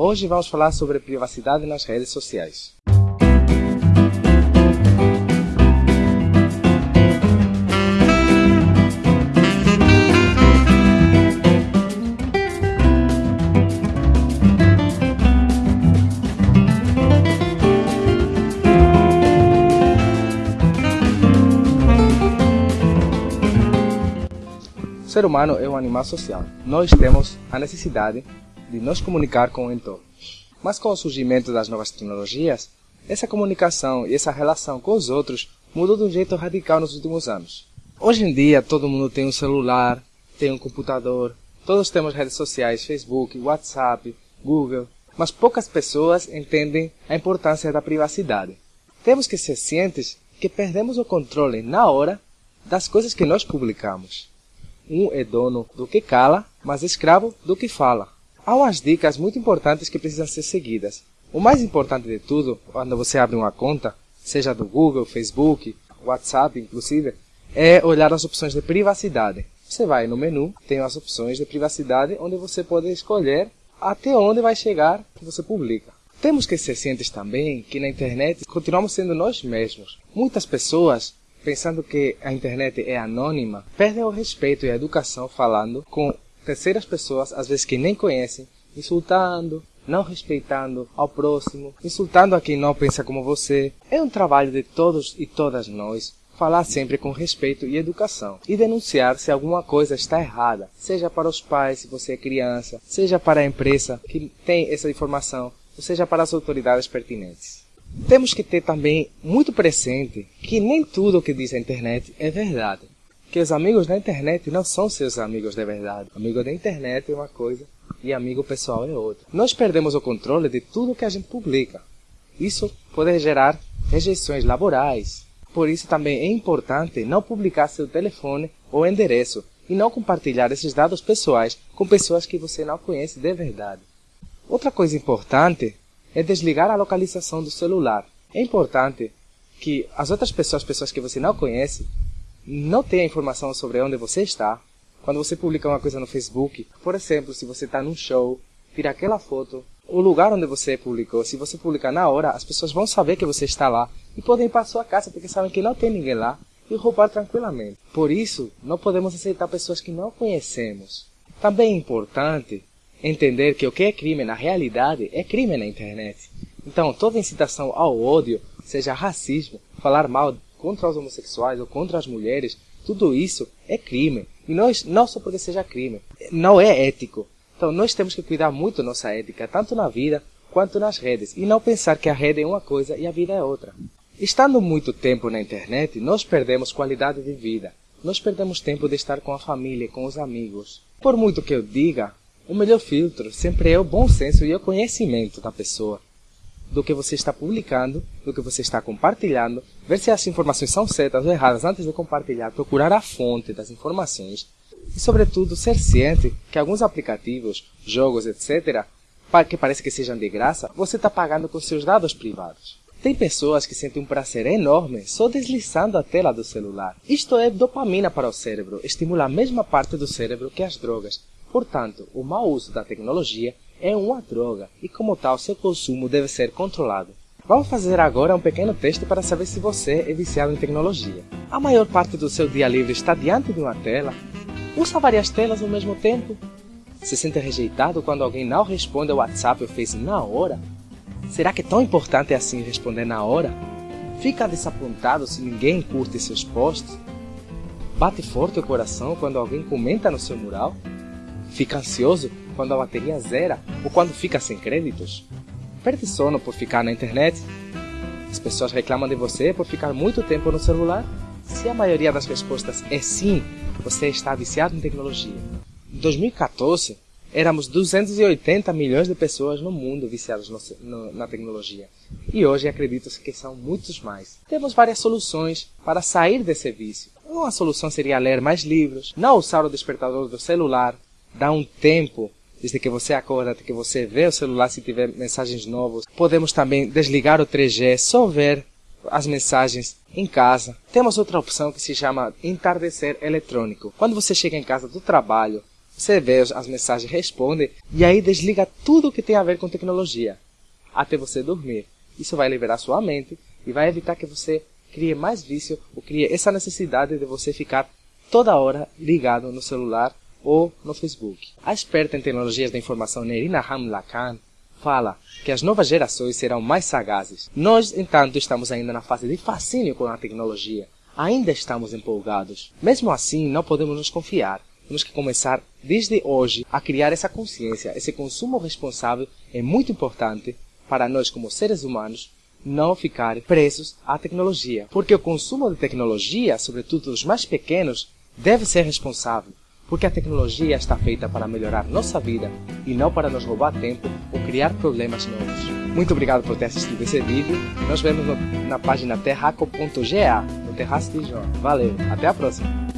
Hoje vamos falar sobre privacidade nas redes sociais. O ser humano é um animal social. Nós temos a necessidade de nos comunicar com o entorno. Mas com o surgimento das novas tecnologias, essa comunicação e essa relação com os outros mudou de um jeito radical nos últimos anos. Hoje em dia, todo mundo tem um celular, tem um computador, todos temos redes sociais, Facebook, WhatsApp, Google, mas poucas pessoas entendem a importância da privacidade. Temos que ser cientes que perdemos o controle na hora das coisas que nós publicamos. Um é dono do que cala, mas escravo do que fala. Há umas dicas muito importantes que precisam ser seguidas. O mais importante de tudo, quando você abre uma conta, seja do Google, Facebook, WhatsApp, inclusive, é olhar as opções de privacidade. Você vai no menu, tem as opções de privacidade, onde você pode escolher até onde vai chegar que você publica. Temos que ser cientes também que na internet continuamos sendo nós mesmos. Muitas pessoas pensando que a internet é anônima, perdem o respeito e a educação falando com terceiras pessoas, às vezes que nem conhecem, insultando, não respeitando ao próximo, insultando a quem não pensa como você. É um trabalho de todos e todas nós falar sempre com respeito e educação e denunciar se alguma coisa está errada, seja para os pais, se você é criança, seja para a empresa que tem essa informação, ou seja para as autoridades pertinentes. Temos que ter também muito presente que nem tudo o que diz a internet é verdade. Que os amigos da internet não são seus amigos de verdade. Amigo da internet é uma coisa e amigo pessoal é outra. Nós perdemos o controle de tudo que a gente publica. Isso pode gerar rejeições laborais. Por isso também é importante não publicar seu telefone ou endereço e não compartilhar esses dados pessoais com pessoas que você não conhece de verdade. Outra coisa importante é desligar a localização do celular. É importante que as outras pessoas, pessoas que você não conhece, não tenham informação sobre onde você está. Quando você publica uma coisa no Facebook, por exemplo, se você está num show, tira aquela foto, o lugar onde você publicou, se você publicar na hora, as pessoas vão saber que você está lá e podem ir para sua casa porque sabem que não tem ninguém lá e roubar tranquilamente. Por isso, não podemos aceitar pessoas que não conhecemos. Também é importante entender que o que é crime na realidade é crime na internet. Então, toda incitação ao ódio, seja racismo, falar mal contra os homossexuais ou contra as mulheres, tudo isso é crime. E nós, não só porque seja crime, não é ético. Então, nós temos que cuidar muito da nossa ética, tanto na vida quanto nas redes, e não pensar que a rede é uma coisa e a vida é outra. Estando muito tempo na internet, nós perdemos qualidade de vida. Nós perdemos tempo de estar com a família, com os amigos. Por muito que eu diga, o melhor filtro sempre é o bom senso e o conhecimento da pessoa, do que você está publicando, do que você está compartilhando, ver se as informações são certas ou erradas antes de compartilhar, procurar a fonte das informações e, sobretudo, ser ciente que alguns aplicativos, jogos, etc., que parece que sejam de graça, você está pagando com seus dados privados. Tem pessoas que sentem um prazer enorme só deslizando a tela do celular. Isto é dopamina para o cérebro, estimula a mesma parte do cérebro que as drogas, Portanto, o mau uso da tecnologia é uma droga e, como tal, seu consumo deve ser controlado. Vamos fazer agora um pequeno teste para saber se você é viciado em tecnologia. A maior parte do seu dia livre está diante de uma tela? Usa várias telas ao mesmo tempo? Se sente rejeitado quando alguém não responde ao WhatsApp ou Face na hora? Será que é tão importante assim responder na hora? Fica desapontado se ninguém curte seus posts? Bate forte o coração quando alguém comenta no seu mural? Fica ansioso quando a bateria zera ou quando fica sem créditos? Perde sono por ficar na internet? As pessoas reclamam de você por ficar muito tempo no celular? Se a maioria das respostas é sim, você está viciado em tecnologia. Em 2014, éramos 280 milhões de pessoas no mundo viciadas no, no, na tecnologia. E hoje acredito que são muitos mais. Temos várias soluções para sair desse vício. Uma solução seria ler mais livros, não usar o despertador do celular, dá um tempo desde que você acorda até que você vê o celular se tiver mensagens novas. Podemos também desligar o 3G, só ver as mensagens em casa. Temos outra opção que se chama entardecer eletrônico. Quando você chega em casa do trabalho, Você vê as mensagens, responde e aí desliga tudo que tem a ver com tecnologia até você dormir. Isso vai liberar sua mente e vai evitar que você crie mais vício ou crie essa necessidade de você ficar toda hora ligado no celular ou no Facebook. A experta em tecnologias da informação Nerina Hamlakan fala que as novas gerações serão mais sagazes. Nós, entanto, estamos ainda na fase de fascínio com a tecnologia. Ainda estamos empolgados. Mesmo assim, não podemos nos confiar. Temos que começar desde hoje a criar essa consciência. Esse consumo responsável é muito importante para nós como seres humanos não ficar presos à tecnologia. Porque o consumo de tecnologia, sobretudo dos mais pequenos, deve ser responsável. Porque a tecnologia está feita para melhorar nossa vida e não para nos roubar tempo ou criar problemas novos. Muito obrigado por ter assistido esse vídeo. Nos vemos no, na página terraco.ga, no Terraço de João. Valeu, até a próxima!